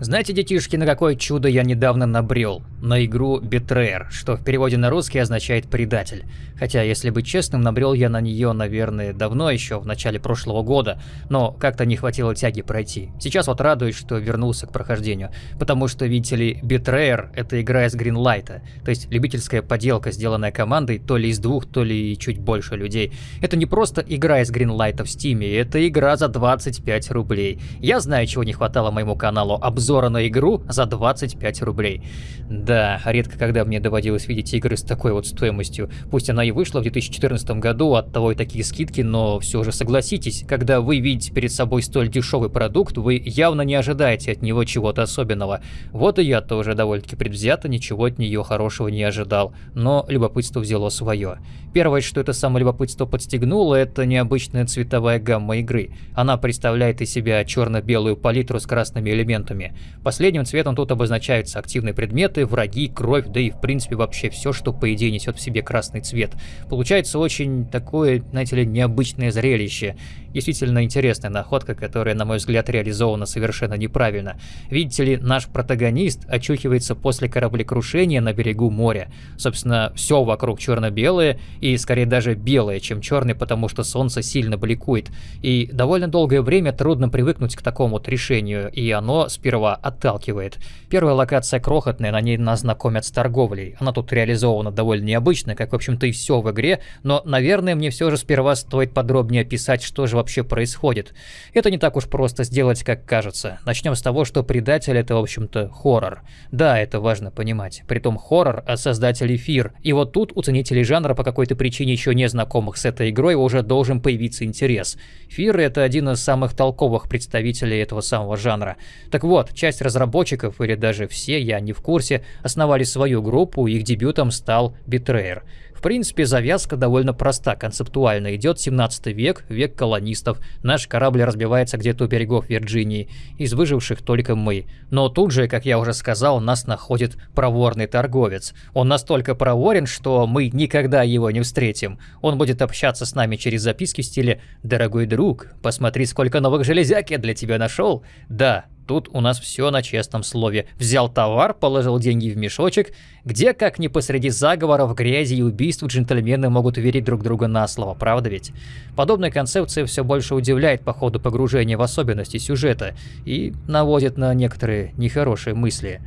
Знаете, детишки, на какое чудо я недавно набрел? На игру Betrayer, что в переводе на русский означает «предатель». Хотя, если быть честным, набрел я на нее, наверное, давно еще, в начале прошлого года, но как-то не хватило тяги пройти. Сейчас вот радуюсь, что вернулся к прохождению, потому что, видите ли, Betrayer — это игра из Greenlight, то есть любительская поделка, сделанная командой то ли из двух, то ли чуть больше людей. Это не просто игра из Greenlight в Стиме, это игра за 25 рублей. Я знаю, чего не хватало моему каналу, обзор обзора на игру за 25 рублей. Да, редко когда мне доводилось видеть игры с такой вот стоимостью. Пусть она и вышла в 2014 году, от того и такие скидки, но все же согласитесь, когда вы видите перед собой столь дешевый продукт, вы явно не ожидаете от него чего-то особенного. Вот и я тоже довольно-таки предвзято ничего от нее хорошего не ожидал, но любопытство взяло свое. Первое, что это самое любопытство подстегнуло, это необычная цветовая гамма игры. Она представляет из себя черно-белую палитру с красными элементами. Последним цветом тут обозначаются активные предметы, враги, кровь, да и в принципе вообще все, что по идее несет в себе красный цвет. Получается очень такое, знаете ли, необычное зрелище. Действительно интересная находка, которая, на мой взгляд, реализована совершенно неправильно. Видите ли, наш протагонист очухивается после кораблекрушения на берегу моря. Собственно, все вокруг черно-белое, и скорее даже белое, чем черный, потому что солнце сильно бликует. И довольно долгое время трудно привыкнуть к такому вот решению, и оно сперва отталкивает. Первая локация крохотная, на ней нас знакомят с торговлей. Она тут реализована довольно необычно, как в общем-то и все в игре, но, наверное, мне все же сперва стоит подробнее описать, что же вообще происходит. Это не так уж просто сделать, как кажется. Начнем с того, что предатель это, в общем-то, хоррор. Да, это важно понимать. Притом хоррор от создателей Фир. И вот тут у ценителей жанра по какой-то причине еще не знакомых с этой игрой уже должен появиться интерес. Фир это один из самых толковых представителей этого самого жанра. Так вот, часть разработчиков, или даже все, я не в курсе, основали свою группу, их дебютом стал Betrayer. В принципе, завязка довольно проста, концептуально. Идет 17 век, век колонистов. Наш корабль разбивается где-то у берегов Вирджинии. Из выживших только мы. Но тут же, как я уже сказал, нас находит проворный торговец. Он настолько проворен, что мы никогда его не встретим. Он будет общаться с нами через записки в стиле «Дорогой друг, посмотри, сколько новых железяк я для тебя нашел». Да, Тут у нас все на честном слове. Взял товар, положил деньги в мешочек, где, как ни посреди заговоров, грязи и убийств, джентльмены могут верить друг друга на слово, правда ведь? Подобная концепция все больше удивляет по ходу погружения в особенности сюжета и наводит на некоторые нехорошие мысли.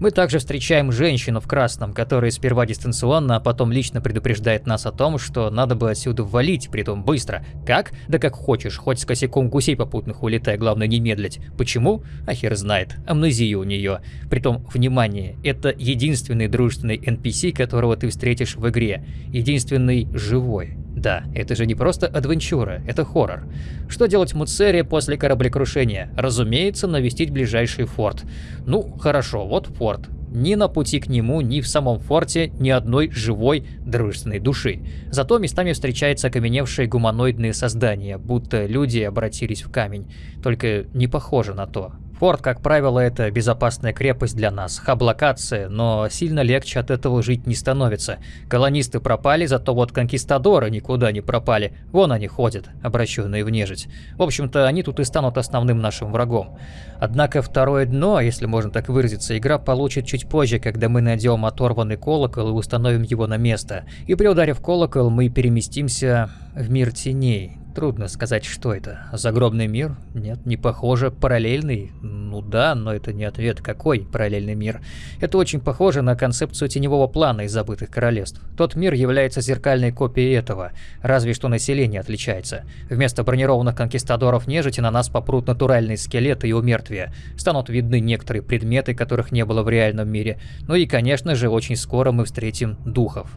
Мы также встречаем женщину в красном, которая сперва дистанционно, а потом лично предупреждает нас о том, что надо бы отсюда валить, притом быстро. Как? Да как хочешь, хоть с косяком гусей попутных улетай, главное не медлить. Почему? А хер знает. Амнезия у нее. Притом, внимание, это единственный дружественный NPC, которого ты встретишь в игре. Единственный живой. Да, это же не просто адвенчура, это хоррор. Что делать Муцере после кораблекрушения? Разумеется, навестить ближайший форт. Ну, хорошо, вот форт. Ни на пути к нему, ни в самом форте ни одной живой дружественной души. Зато местами встречаются окаменевшие гуманоидные создания, будто люди обратились в камень. Только не похоже на то. Форт, как правило, это безопасная крепость для нас, хаб-локация, но сильно легче от этого жить не становится. Колонисты пропали, зато вот конкистадоры никуда не пропали. Вон они ходят, обращенные в нежить. В общем-то, они тут и станут основным нашим врагом. Однако второе дно, если можно так выразиться, игра получит чуть позже, когда мы найдем оторванный колокол и установим его на место. И при ударе в колокол мы переместимся в мир теней, Трудно сказать, что это. Загробный мир? Нет, не похоже. Параллельный? Ну да, но это не ответ. Какой параллельный мир? Это очень похоже на концепцию теневого плана из забытых королевств. Тот мир является зеркальной копией этого, разве что население отличается. Вместо бронированных конкистадоров нежити на нас попрут натуральные скелеты и умертвия. Станут видны некоторые предметы, которых не было в реальном мире. Ну и, конечно же, очень скоро мы встретим духов.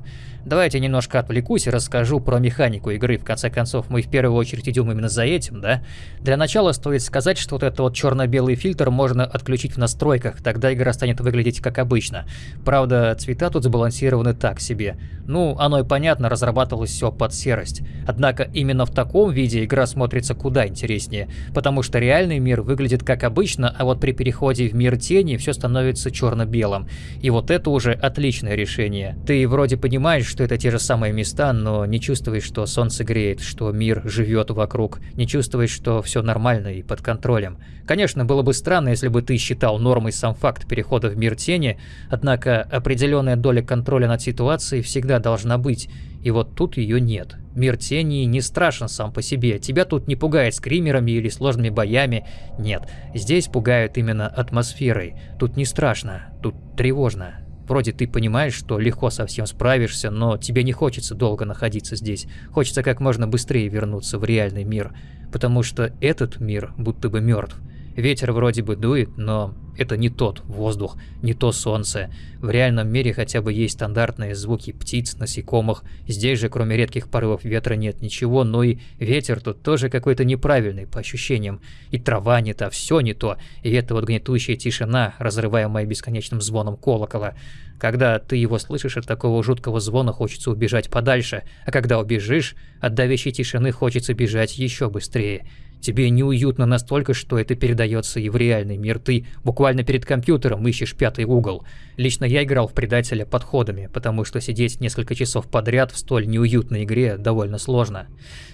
Давайте немножко отвлекусь и расскажу про механику игры. В конце концов, мы в первую очередь идем именно за этим, да? Для начала стоит сказать, что вот этот вот черно-белый фильтр можно отключить в настройках, тогда игра станет выглядеть как обычно. Правда, цвета тут сбалансированы так себе. Ну, оно и понятно, разрабатывалось все под серость. Однако именно в таком виде игра смотрится куда интереснее, потому что реальный мир выглядит как обычно, а вот при переходе в мир тени все становится черно-белым. И вот это уже отличное решение. Ты вроде понимаешь, что это те же самые места, но не чувствуешь, что солнце греет, что мир живет вокруг, не чувствуешь, что все нормально и под контролем. Конечно, было бы странно, если бы ты считал нормой сам факт перехода в мир тени, однако определенная доля контроля над ситуацией всегда должна быть, и вот тут ее нет. Мир тени не страшен сам по себе, тебя тут не пугает скримерами или сложными боями, нет, здесь пугают именно атмосферой, тут не страшно, тут тревожно. Вроде ты понимаешь, что легко со всем справишься, но тебе не хочется долго находиться здесь. Хочется как можно быстрее вернуться в реальный мир. Потому что этот мир будто бы мертв. Ветер вроде бы дует, но это не тот воздух, не то солнце. В реальном мире хотя бы есть стандартные звуки птиц, насекомых. Здесь же, кроме редких порывов ветра, нет ничего, но и ветер тут тоже какой-то неправильный по ощущениям. И трава не та, все не то. И эта вот гнетущая тишина, разрываемая бесконечным звоном колокола. Когда ты его слышишь, от такого жуткого звона хочется убежать подальше, а когда убежишь, от давящей тишины хочется бежать еще быстрее. Тебе неуютно настолько, что это передается и в реальный мир. Ты буквально перед компьютером ищешь пятый угол. Лично я играл в предателя подходами, потому что сидеть несколько часов подряд в столь неуютной игре довольно сложно.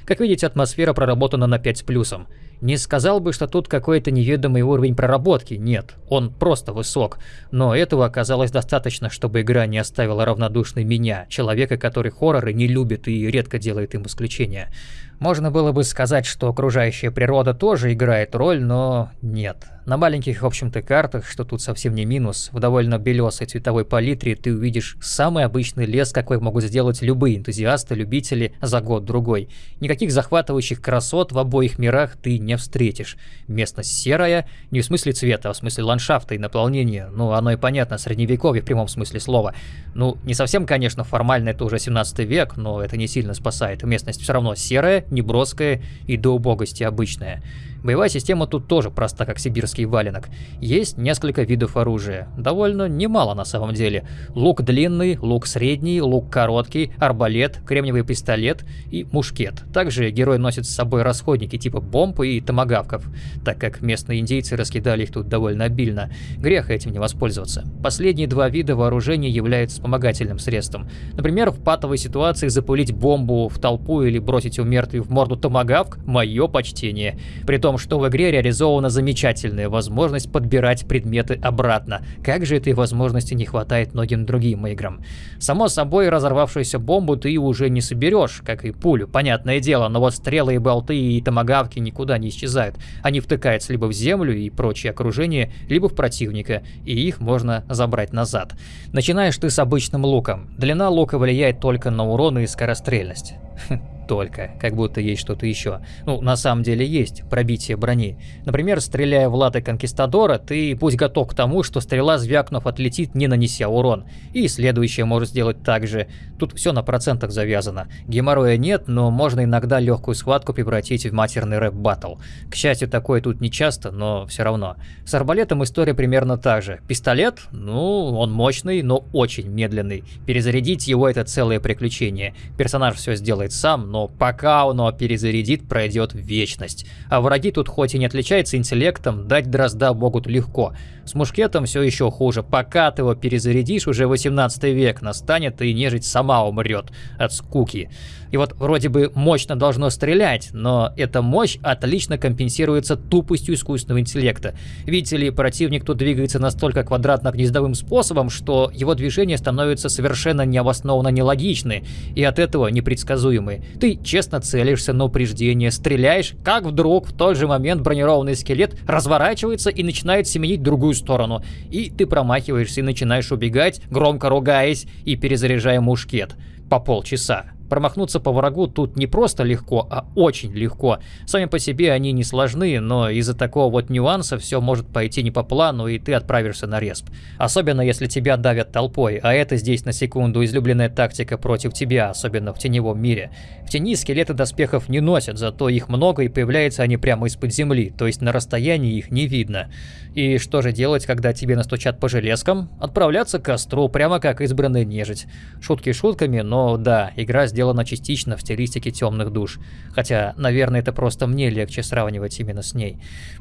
Как видите, атмосфера проработана на 5 с плюсом. Не сказал бы, что тут какой-то неведомый уровень проработки, нет, он просто высок. Но этого оказалось достаточно, чтобы игра не оставила равнодушной меня, человека, который хорроры не любит и редко делает им исключения. Можно было бы сказать, что окружающая природа тоже играет роль, но нет. На маленьких, в общем-то, картах, что тут совсем не минус, в довольно белесой цветовой палитре ты увидишь самый обычный лес, какой могут сделать любые энтузиасты, любители за год-другой. Никаких захватывающих красот в обоих мирах ты не встретишь. Местность серая, не в смысле цвета, а в смысле ландшафта и наполнения. Ну, оно и понятно, средневековье в прямом смысле слова. Ну, не совсем, конечно, формально это уже 17 век, но это не сильно спасает. Местность все равно серая, неброская и до убогости обычная. Боевая система тут тоже проста, как сибирский валенок. Есть несколько видов оружия. Довольно немало на самом деле. Лук длинный, лук средний, лук короткий, арбалет, кремниевый пистолет и мушкет. Также герой носит с собой расходники типа бомб и томагавков, так как местные индейцы раскидали их тут довольно обильно. Грех этим не воспользоваться. Последние два вида вооружения являются вспомогательным средством. Например, в патовой ситуации запулить бомбу в толпу или бросить у мертвых в морду томагавк – мое почтение. Притом том, что в игре реализована замечательная возможность подбирать предметы обратно. Как же этой возможности не хватает многим другим играм. Само собой, разорвавшуюся бомбу ты уже не соберешь, как и пулю, понятное дело, но вот стрелы и болты и томагавки никуда не исчезают. Они втыкаются либо в землю и прочее окружение, либо в противника, и их можно забрать назад. Начинаешь ты с обычным луком. Длина лука влияет только на урон и скорострельность. только, как будто есть что-то еще. Ну, на самом деле есть пробитие брони. Например, стреляя в латы Конкистадора, ты будь готов к тому, что стрела, звякнув, отлетит, не нанеся урон. И следующее может сделать так же. Тут все на процентах завязано. Геморроя нет, но можно иногда легкую схватку превратить в матерный рэп-баттл. К счастью, такое тут не часто, но все равно. С арбалетом история примерно та же. Пистолет, ну, он мощный, но очень медленный. Перезарядить его это целое приключение. Персонаж все сделает сам, но пока оно перезарядит, пройдет вечность. А враги тут хоть и не отличаются интеллектом, дать дрозда могут легко. С мушкетом все еще хуже. Пока ты его перезарядишь, уже 18 век настанет и нежить сама умрет от скуки. И вот вроде бы мощно должно стрелять, но эта мощь отлично компенсируется тупостью искусственного интеллекта. Видите ли, противник тут двигается настолько квадратно-гнездовым способом, что его движения становятся совершенно необоснованно нелогичны и от этого непредсказуемы. Ты честно целишься на упреждение, стреляешь, как вдруг в тот же момент бронированный скелет разворачивается и начинает семенить в другую сторону. И ты промахиваешься и начинаешь убегать, громко ругаясь и перезаряжая мушкет по полчаса. Промахнуться по врагу тут не просто легко, а очень легко. Сами по себе они не сложны, но из-за такого вот нюанса все может пойти не по плану, и ты отправишься на респ. Особенно если тебя давят толпой, а это здесь на секунду излюбленная тактика против тебя, особенно в теневом мире. В тени скелеты доспехов не носят, зато их много и появляются они прямо из-под земли, то есть на расстоянии их не видно. И что же делать, когда тебе настучат по железкам? Отправляться к костру, прямо как избранная нежить. Шутки шутками, но да, игра сделана сделана частично в стилистике темных душ. Хотя, наверное, это просто мне легче сравнивать именно с ней.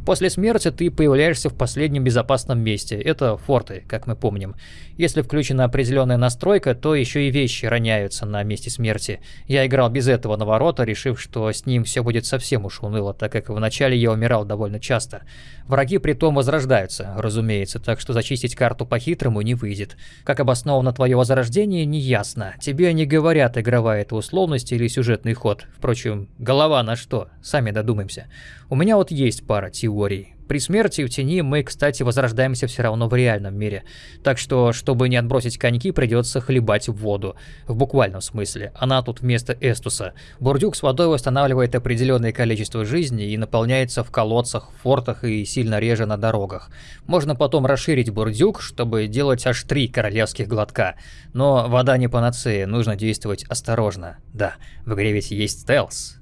После смерти ты появляешься в последнем безопасном месте. Это форты, как мы помним. Если включена определенная настройка, то еще и вещи роняются на месте смерти. Я играл без этого наворота, решив, что с ним все будет совсем уж уныло, так как вначале я умирал довольно часто. Враги при том возрождаются, разумеется, так что зачистить карту по-хитрому не выйдет. Как обосновано твое возрождение, не ясно. Тебе не говорят, игровая это условность или сюжетный ход. Впрочем, голова на что? Сами додумаемся. У меня вот есть пара теорий. При смерти в тени мы, кстати, возрождаемся все равно в реальном мире. Так что, чтобы не отбросить коньки, придется хлебать в воду. В буквальном смысле. Она тут вместо эстуса. Бурдюк с водой восстанавливает определенное количество жизни и наполняется в колодцах, фортах и сильно реже на дорогах. Можно потом расширить бурдюк, чтобы делать аж три королевских глотка. Но вода не панацея, нужно действовать осторожно. Да, в игре ведь есть стелс.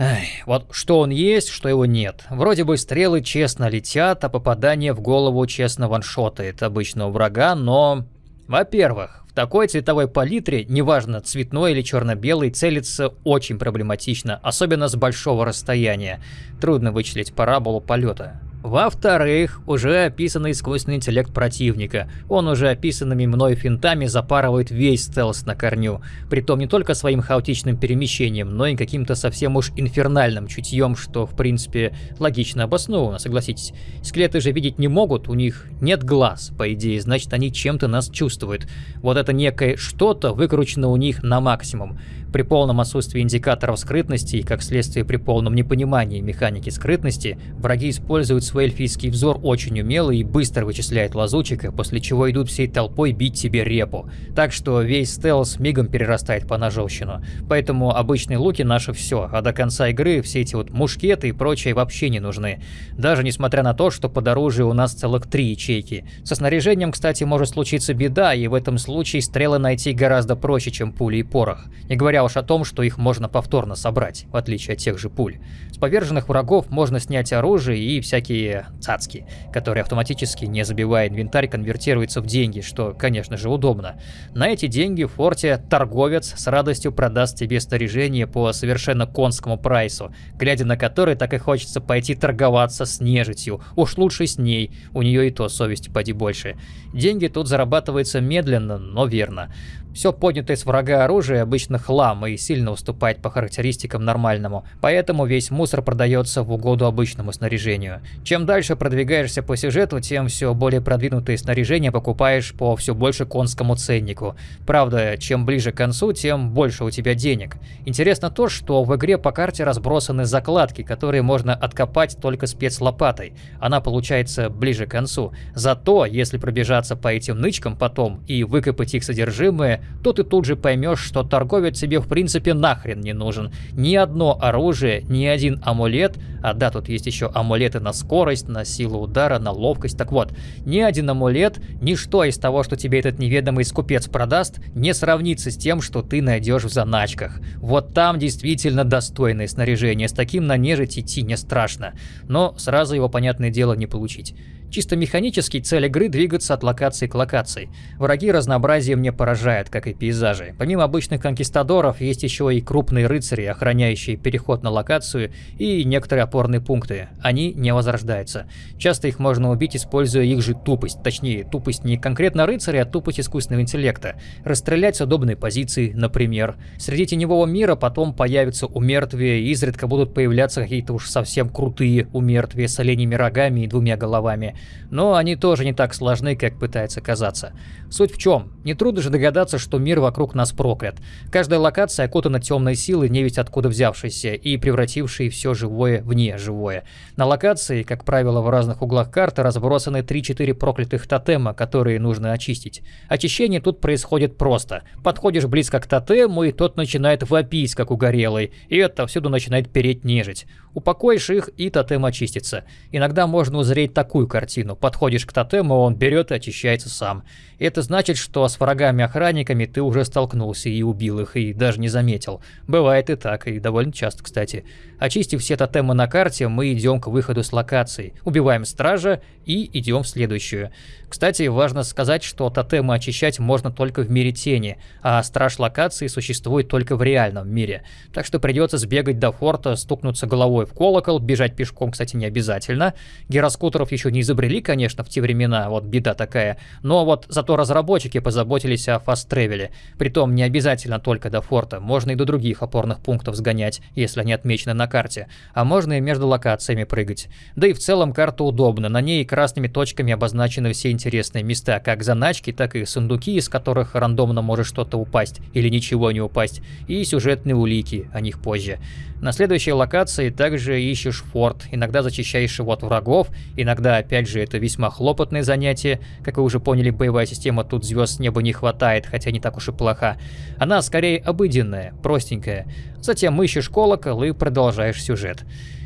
Ай, вот что он есть, что его нет. Вроде бы стрелы честно летят, а попадание в голову честно ваншотает обычного врага, но... Во-первых, в такой цветовой палитре, неважно цветной или черно-белый, целиться очень проблематично, особенно с большого расстояния. Трудно вычислить параболу полета. Во-вторых, уже описанный искусственный интеллект противника. Он уже описанными мной финтами запарывает весь стелс на корню. Притом не только своим хаотичным перемещением, но и каким-то совсем уж инфернальным чутьем, что в принципе логично обосновано, согласитесь. Скелеты же видеть не могут, у них нет глаз, по идее, значит они чем-то нас чувствуют. Вот это некое что-то выкручено у них на максимум. При полном отсутствии индикаторов скрытности и, как следствие, при полном непонимании механики скрытности, враги используют свой эльфийский взор очень умело и быстро вычисляют лазучика, после чего идут всей толпой бить себе репу. Так что весь стелс мигом перерастает по ножовщину. Поэтому обычные луки наши все, а до конца игры все эти вот мушкеты и прочее вообще не нужны. Даже несмотря на то, что под оружием у нас целых три ячейки. Со снаряжением, кстати, может случиться беда, и в этом случае стрелы найти гораздо проще, чем пули и порох. Не говоря говоря уж о том, что их можно повторно собрать, в отличие от тех же пуль. С поверженных врагов можно снять оружие и всякие цацки, которые автоматически, не забивая инвентарь, конвертируются в деньги, что, конечно же, удобно. На эти деньги в форте торговец с радостью продаст тебе снаряжение по совершенно конскому прайсу, глядя на который так и хочется пойти торговаться с нежитью. Уж лучше с ней, у нее и то совесть поди больше. Деньги тут зарабатываются медленно, но верно. Все поднятое с врага оружие обычно хлам и сильно уступает по характеристикам нормальному, поэтому весь мусор продается в угоду обычному снаряжению. Чем дальше продвигаешься по сюжету, тем все более продвинутые снаряжения покупаешь по все больше конскому ценнику. Правда, чем ближе к концу, тем больше у тебя денег. Интересно то, что в игре по карте разбросаны закладки, которые можно откопать только спецлопатой. Она получается ближе к концу. Зато, если пробежаться по этим нычкам потом и выкопать их содержимое, то ты тут же поймешь, что торговец тебе в принципе нахрен не нужен. Ни одно оружие, ни один амулет, а да, тут есть еще амулеты на скорость, на силу удара, на ловкость. Так вот, ни один амулет, ничто из того, что тебе этот неведомый скупец продаст, не сравнится с тем, что ты найдешь в заначках. Вот там действительно достойное снаряжение, с таким на нежить идти не страшно. Но сразу его, понятное дело, не получить. Чисто механически цель игры двигаться от локации к локации. Враги разнообразием не поражают, как и пейзажи. Помимо обычных конкистадоров, есть еще и крупные рыцари, охраняющие переход на локацию, и некоторые опорные пункты. Они не возрождаются. Часто их можно убить, используя их же тупость. Точнее, тупость не конкретно рыцаря, а тупость искусственного интеллекта. Расстрелять с удобной позиции, например. Среди теневого мира потом появятся умертвия, и изредка будут появляться какие-то уж совсем крутые умертвия с оленями рогами и двумя головами но они тоже не так сложны, как пытается казаться. Суть в чем? Нетрудно же догадаться, что мир вокруг нас проклят. Каждая локация окутана темной силой, не ведь откуда взявшейся, и превратившей все живое в неживое. На локации, как правило, в разных углах карты разбросаны 3-4 проклятых тотема, которые нужно очистить. Очищение тут происходит просто. Подходишь близко к тотему, и тот начинает вопить, как угорелый, и это всюду начинает переть нежить. Упокоишь их, и тотем очистится. Иногда можно узреть такую картину. Подходишь к тотему, он берет и очищается сам. Это значит, что с врагами-охранниками ты уже столкнулся и убил их, и даже не заметил. Бывает и так, и довольно часто, кстати. Очистив все тотемы на карте, мы идем к выходу с локации, убиваем стража и идем в следующую. Кстати, важно сказать, что тотемы очищать можно только в мире тени, а страж локации существует только в реальном мире. Так что придется сбегать до форта, стукнуться головой в колокол, бежать пешком, кстати, не обязательно. Гироскутеров еще не изобрели, конечно, в те времена, вот беда такая. Но вот зато разработчики позаботились о фаст-тревеле. Притом не обязательно только до форта, можно и до других опорных пунктов сгонять, если они отмечены на карте. А можно и между локациями прыгать. Да и в целом карта удобна, на ней красными точками обозначены все интересные места, как заначки, так и сундуки, из которых рандомно может что-то упасть или ничего не упасть, и сюжетные улики, о них позже. На следующей локации также ищешь форт, иногда зачищаешь его от врагов, иногда, опять же, это весьма хлопотное занятие. Как вы уже поняли, боевая система тут звезд неба не хватает, хотя не так уж и плоха. Она скорее обыденная, простенькая. Затем ищешь колокол и продолжаешь сюжет.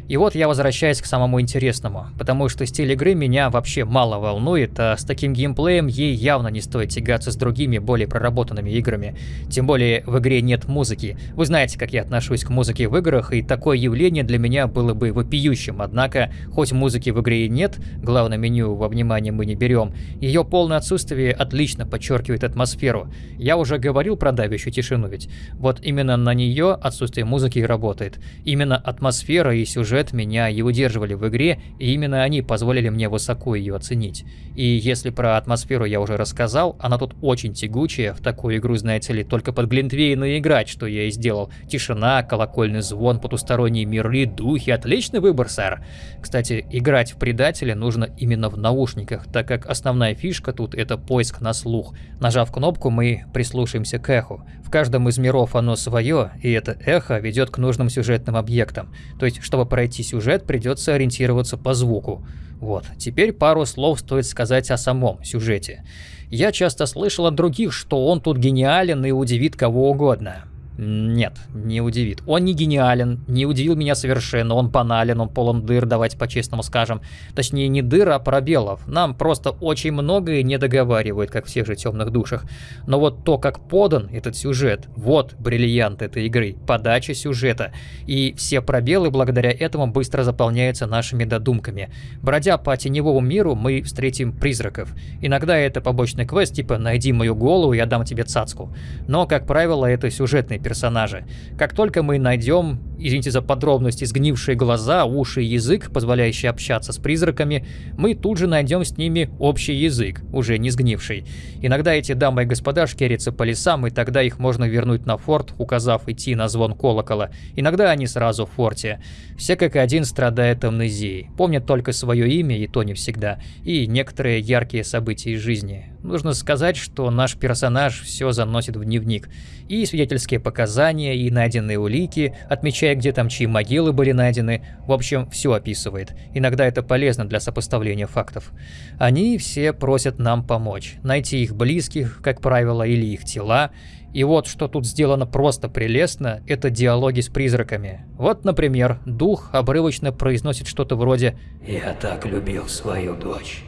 И вот я возвращаюсь к самому интересному, потому что стиль игры меня вообще мало волнует, а с таким геймплеем ей явно не стоит тягаться с другими, более проработанными играми. Тем более в игре нет музыки. Вы знаете, как я отношусь к музыке в играх, и такое явление для меня было бы вопиющим, однако, хоть музыки в игре и нет, главное меню во внимание мы не берем, ее полное отсутствие отлично подчеркивает атмосферу. Я уже говорил про давящую тишину ведь. Вот именно на нее отсутствие музыки и работает. Именно атмосфера и сюжет сюжет меня и удерживали в игре, и именно они позволили мне высоко ее оценить. И если про атмосферу я уже рассказал, она тут очень тягучая, в такую игру, знаете ли, только под Глинтвейна играть, что я и сделал. Тишина, колокольный звон, потусторонние миры, духи, отличный выбор, сэр. Кстати, играть в Предателя нужно именно в наушниках, так как основная фишка тут это поиск на слух. Нажав кнопку, мы прислушаемся к эху. В каждом из миров оно свое, и это эхо ведет к нужным сюжетным объектам. То есть, чтобы пройти пройти сюжет, придется ориентироваться по звуку. Вот, теперь пару слов стоит сказать о самом сюжете. Я часто слышал от других, что он тут гениален и удивит кого угодно. Нет, не удивит. Он не гениален, не удивил меня совершенно, он банален, он полон дыр, давайте по-честному скажем. Точнее, не дыр, а пробелов. Нам просто очень многое не договаривает, как в всех же темных душах. Но вот то, как подан этот сюжет, вот бриллиант этой игры, подача сюжета. И все пробелы благодаря этому быстро заполняются нашими додумками. Бродя по теневому миру, мы встретим призраков. Иногда это побочный квест, типа «найди мою голову, я дам тебе цацку». Но, как правило, это сюжетный персонажи. Как только мы найдем, извините за подробности, сгнившие глаза, уши и язык, позволяющий общаться с призраками, мы тут же найдем с ними общий язык, уже не сгнивший. Иногда эти дамы и господа шкерятся по лесам, и тогда их можно вернуть на форт, указав идти на звон колокола. Иногда они сразу в форте. Все как один страдают амнезией, помнят только свое имя, и то не всегда, и некоторые яркие события из жизни. Нужно сказать, что наш персонаж все заносит в дневник. И свидетельские показания, и найденные улики, отмечая, где там чьи могилы были найдены. В общем, все описывает. Иногда это полезно для сопоставления фактов. Они все просят нам помочь. Найти их близких, как правило, или их тела. И вот что тут сделано просто прелестно, это диалоги с призраками. Вот, например, дух обрывочно произносит что-то вроде «Я так любил свою дочь».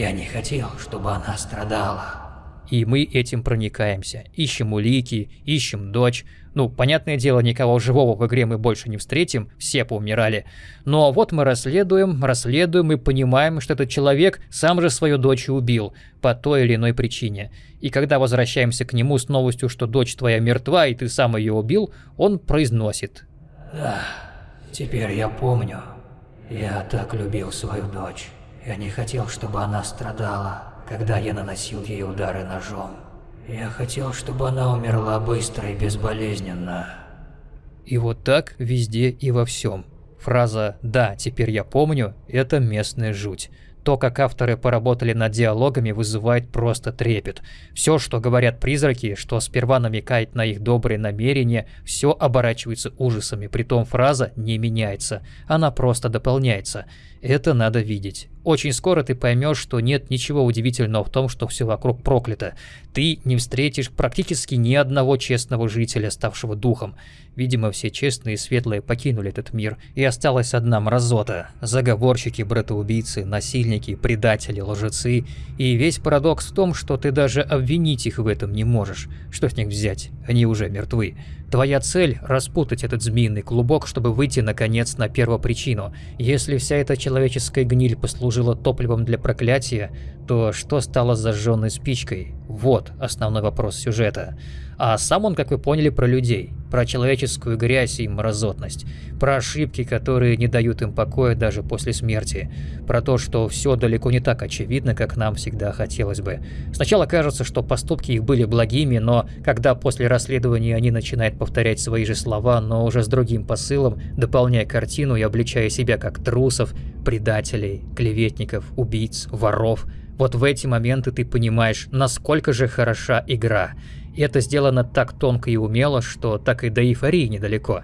Я не хотел, чтобы она страдала. И мы этим проникаемся. Ищем улики, ищем дочь. Ну, понятное дело, никого живого в игре мы больше не встретим, все поумирали. Но вот мы расследуем, расследуем и понимаем, что этот человек сам же свою дочь убил, по той или иной причине. И когда возвращаемся к нему с новостью, что дочь твоя мертва и ты сам ее убил, он произносит. Да, теперь я помню. Я так любил свою дочь. Я не хотел, чтобы она страдала, когда я наносил ей удары ножом. Я хотел, чтобы она умерла быстро и безболезненно. И вот так везде и во всем. Фраза «да, теперь я помню» — это местная жуть. То, как авторы поработали над диалогами, вызывает просто трепет. Все, что говорят призраки, что сперва намекает на их добрые намерения, все оборачивается ужасами, притом фраза не меняется, она просто дополняется. Это надо видеть. Очень скоро ты поймешь, что нет ничего удивительного в том, что все вокруг проклято. Ты не встретишь практически ни одного честного жителя, ставшего духом. Видимо, все честные и светлые покинули этот мир, и осталась одна мразота. Заговорщики, братоубийцы, насильники насильники, предатели, лжецы. И весь парадокс в том, что ты даже обвинить их в этом не можешь. Что с них взять? Они уже мертвы. Твоя цель – распутать этот змеиный клубок, чтобы выйти, наконец, на первопричину. Если вся эта человеческая гниль послужила топливом для проклятия, то что стало зажженной спичкой? Вот основной вопрос сюжета. А сам он, как вы поняли, про людей, про человеческую грязь и мразотность, про ошибки, которые не дают им покоя даже после смерти, про то, что все далеко не так очевидно, как нам всегда хотелось бы. Сначала кажется, что поступки их были благими, но когда после расследования они начинают повторять свои же слова, но уже с другим посылом, дополняя картину и обличая себя как трусов, предателей, клеветников, убийц, воров, вот в эти моменты ты понимаешь, насколько же хороша игра – и это сделано так тонко и умело, что так и до эйфории недалеко.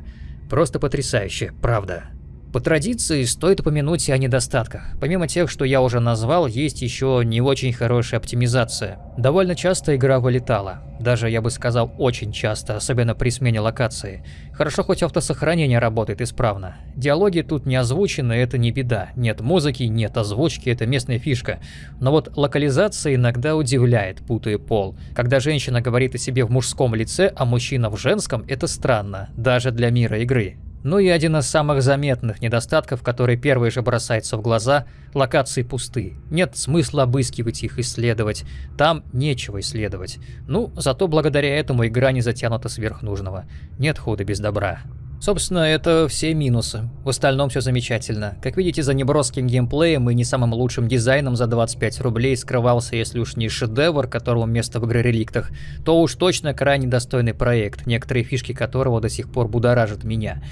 Просто потрясающе, правда. По традиции стоит упомянуть и о недостатках. Помимо тех, что я уже назвал, есть еще не очень хорошая оптимизация. Довольно часто игра вылетала. Даже, я бы сказал, очень часто, особенно при смене локации. Хорошо, хоть автосохранение работает исправно. Диалоги тут не озвучены, это не беда. Нет музыки, нет озвучки, это местная фишка. Но вот локализация иногда удивляет, путая пол. Когда женщина говорит о себе в мужском лице, а мужчина в женском, это странно, даже для мира игры. Ну и один из самых заметных недостатков, который первый же бросается в глаза – локации пусты. Нет смысла обыскивать их, исследовать. Там нечего исследовать. Ну, зато благодаря этому игра не затянута сверх нужного. Нет хода без добра. Собственно, это все минусы. В остальном все замечательно. Как видите, за неброским геймплеем и не самым лучшим дизайном за 25 рублей скрывался, если уж не шедевр, которому место в игре реликтах, то уж точно крайне достойный проект, некоторые фишки которого до сих пор будоражат меня.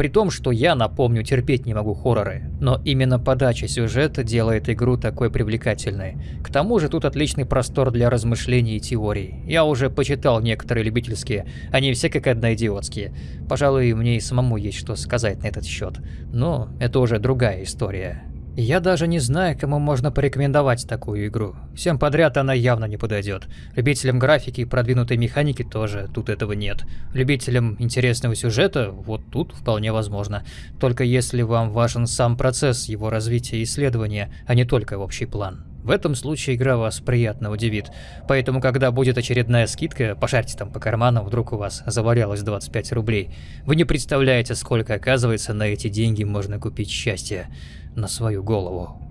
При том, что я, напомню, терпеть не могу хорроры. Но именно подача сюжета делает игру такой привлекательной. К тому же тут отличный простор для размышлений и теорий. Я уже почитал некоторые любительские, они все как одна идиотские. Пожалуй, мне и самому есть что сказать на этот счет. Но это уже другая история. Я даже не знаю, кому можно порекомендовать такую игру. Всем подряд она явно не подойдет. Любителям графики и продвинутой механики тоже тут этого нет. Любителям интересного сюжета вот тут вполне возможно. Только если вам важен сам процесс его развития и исследования, а не только общий план. В этом случае игра вас приятно удивит. Поэтому, когда будет очередная скидка, пошарьте там по карманам, вдруг у вас завалялось 25 рублей. Вы не представляете, сколько, оказывается, на эти деньги можно купить счастье на свою голову.